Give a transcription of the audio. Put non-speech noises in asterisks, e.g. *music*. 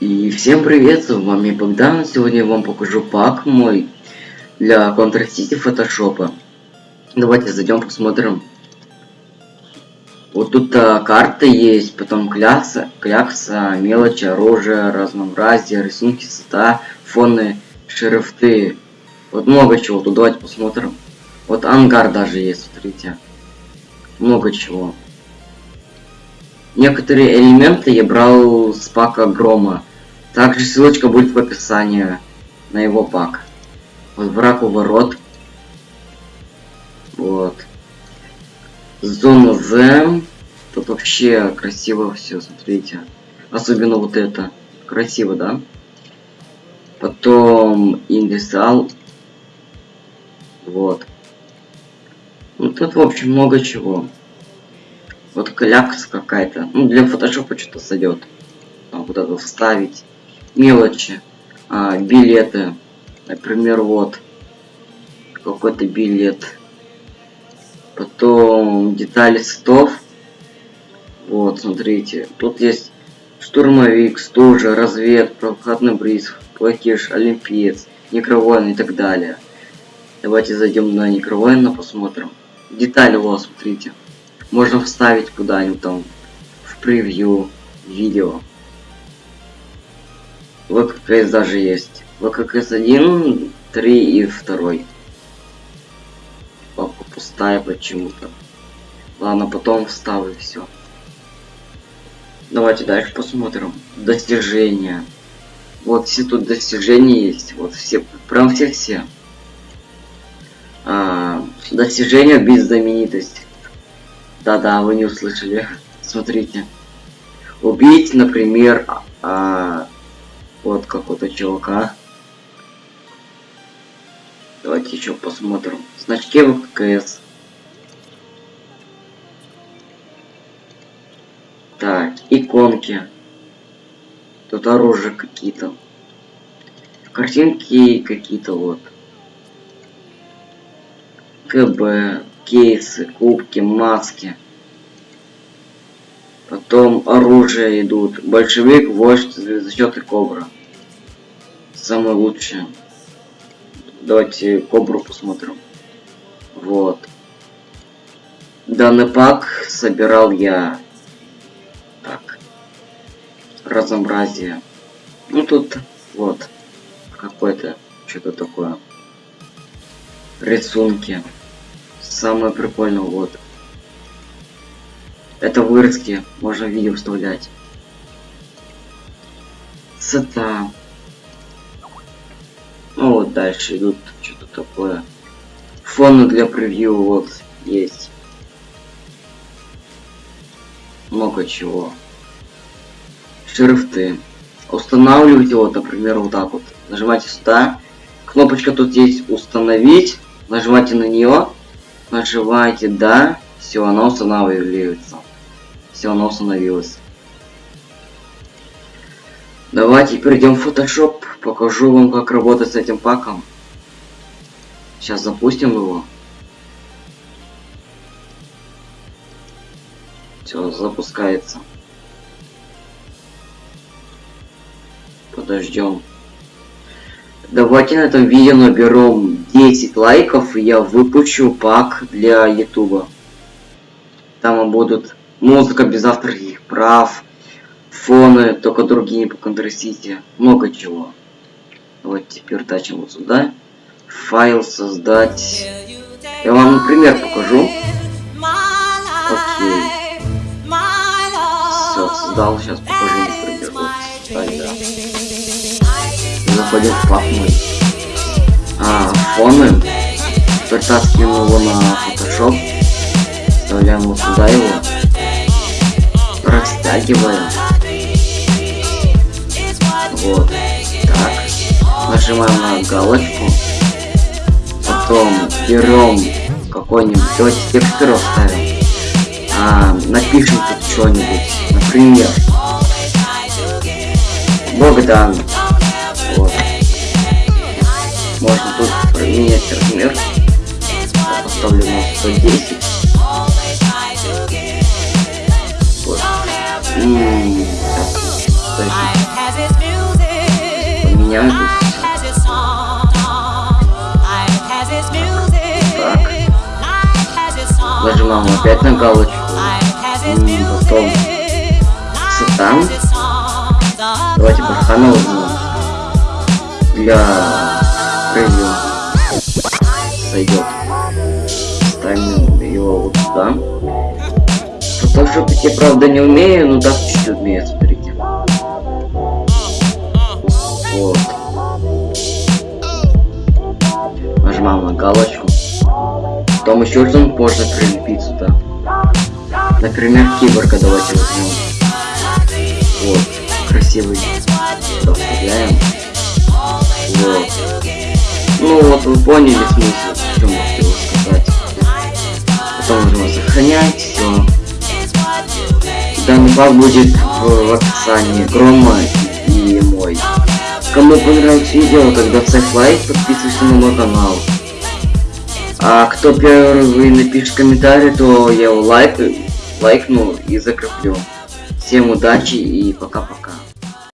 И всем привет, с вами Богдан. Сегодня я вам покажу пак мой для Counter City фотошопа. Давайте зайдем посмотрим. Вот тут а, карта есть, потом клякса, клякса, мелочи, оружие, разнообразие, рисунки, цвета, фоны, шрифты. Вот много чего. Тут давайте посмотрим. Вот ангар даже есть, смотрите. Много чего. Некоторые элементы я брал с пака Грома. Также ссылочка будет в описании на его пак. Вот враг у ворот. Вот. Зона З. Тут вообще красиво все, смотрите. Особенно вот это. Красиво, да? Потом Индисал. Вот. Ну тут, в общем, много чего. Вот клякса какая-то. Ну, для фотошопа что-то сойдет. Там куда-то вставить мелочи, а, билеты. Например, вот какой-то билет. Потом детали цветов. Вот, смотрите. Тут есть штурмовик, стужа, развед, проходной бриз, платеж, олимпиец, некровойн и так далее. Давайте зайдем на некровойна, посмотрим. Детали вот, смотрите. Можно вставить куда-нибудь там в превью видео. ВККС даже есть. ВККС 1, 3 и 2. Папа пустая почему-то. Ладно, потом вставлю все. Давайте дальше посмотрим. Достижения. Вот все тут достижения есть. Вот все, прям все-все. А, достижения без знаменитость. Да-да, вы не услышали. *laughs* Смотрите. Убить, например, а, вот какого-то чувака. Давайте еще посмотрим. Значки ВКС. Так, иконки. Тут оружие какие-то. Картинки какие-то вот. КБ, кейсы, кубки, маски. Потом оружие идут. Большевик, вождь, звездочет и кобра. Самое лучшее. Давайте кобру посмотрим. Вот. Данный пак собирал я. Так. Разнообразие. Ну тут вот. Какое-то что-то такое. Рисунки. Самое прикольное вот. Это вырезки, можно видео вставлять. Цвета. Ну вот дальше идут что-то такое. Фоны для превью вот есть. Много чего. Шрифты. Устанавливайте вот, например, вот так вот. Нажимайте сюда. Кнопочка тут есть установить. Нажимайте на нее. Нажимайте да. Все, она устанавливается. Все, оно установилось. Давайте перейдем в Photoshop. Покажу вам, как работать с этим паком. Сейчас запустим его. Все, запускается. Подождем. Давайте на этом видео наберем 10 лайков, и я выпущу пак для ютуба. Будут музыка без авторских прав, фоны, только другие по контрастите, много чего. Вот теперь тачим вот сюда. Файл создать. Я вам пример покажу. Окей. Все, создал, сейчас покажу, например. Вот, да. Заходим в пап мой. А, фоны. Притаскиваем его на Photoshop. Вставляем вот сюда его растягиваем. Вот. Так. Нажимаем на галочку. Потом берем какой-нибудь, давайте текстуру ставим. А, напишем тут что-нибудь. Например. Богдан. Вот. Можно тут поменять размер. Поставлю на 110. Mm. сохраняю тут. Нажимаем опять на галочку. Потом Сатан. Давайте Бархана возьмем. Для превью. Сойдет. Ставим его вот сюда. Фотошопить я правда не умею, но так чуть-чуть умею, смотрите. Вот. Нажимаем на галочку. Потом еще что-нибудь можно прилепить сюда. Например, киборга давайте возьмем. Вот. Красивый. Сюда вставляем. Вот. Ну вот вы поняли смысл, что хотел сказать. Потом нужно сохранять все. Пак будет в описании Грома и мой. Кому понравилось видео, тогда ставь лайк, подписывайся на мой канал. А кто первый напишет комментарий, то я его лайк, лайкну и закреплю. Всем удачи и пока-пока.